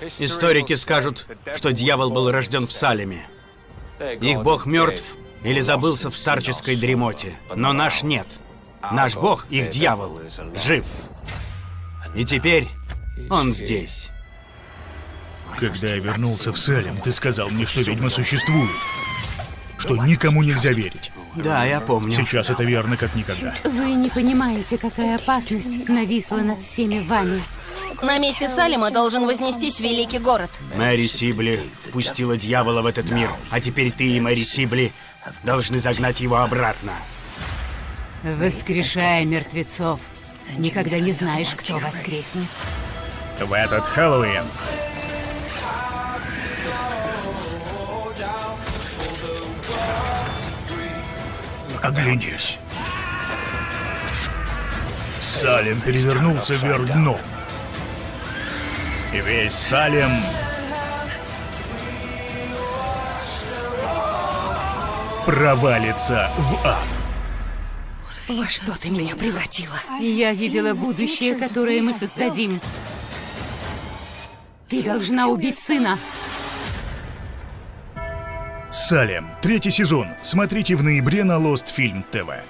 Историки скажут, что дьявол был рожден в Салеме. Их бог мертв или забылся в старческой дремоте. Но наш нет. Наш бог, их дьявол, жив. И теперь он здесь. Когда я вернулся в Салем, ты сказал мне, что ведьма существует. Что никому нельзя верить. Да, я помню. Сейчас это верно как никогда. Вы не понимаете, какая опасность нависла над всеми вами. На месте Салема должен вознестись великий город. Мэри Сибли впустила дьявола в этот мир, а теперь ты и Мэри Сибли должны загнать его обратно. Воскрешая мертвецов. Никогда не знаешь, кто воскреснет. В этот Хэллоуин Оглянись. Салем перевернулся вверх дном. И весь Салем... провалится в ад. Во что ты меня превратила? Я видела будущее, которое мы создадим. Ты должна убить сына. Салем. Третий сезон. Смотрите в ноябре на Lost Film TV.